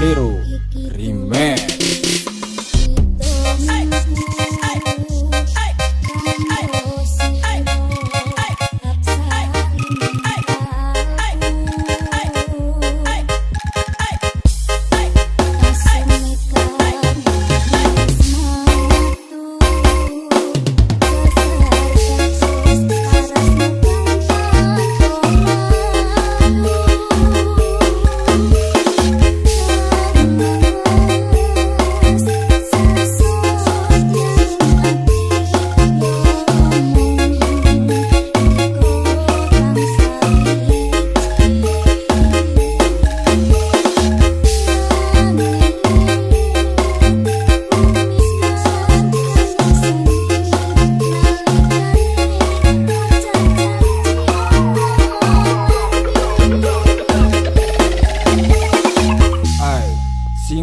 brasileiro.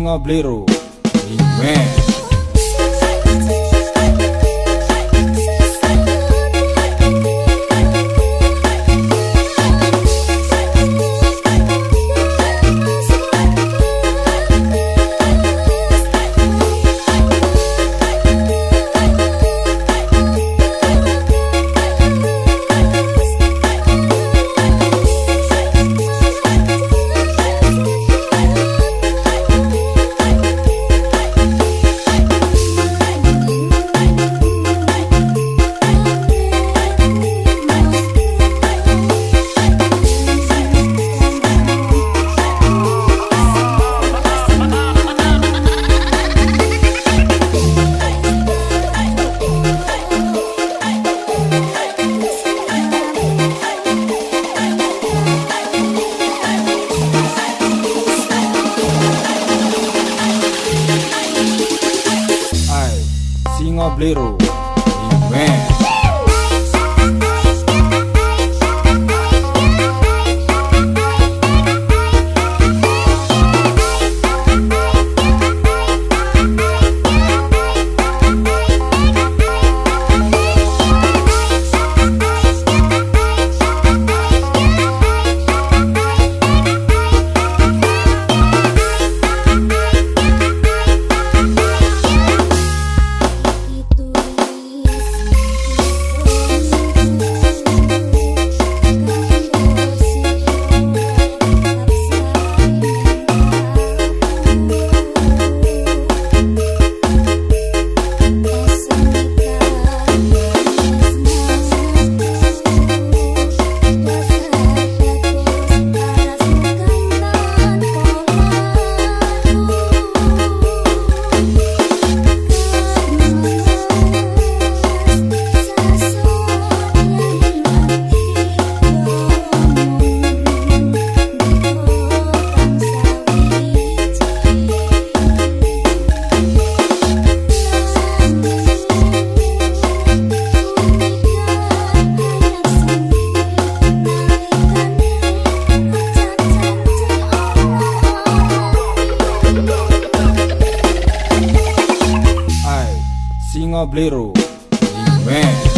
Singa Blero Bliru, Image Blero Amen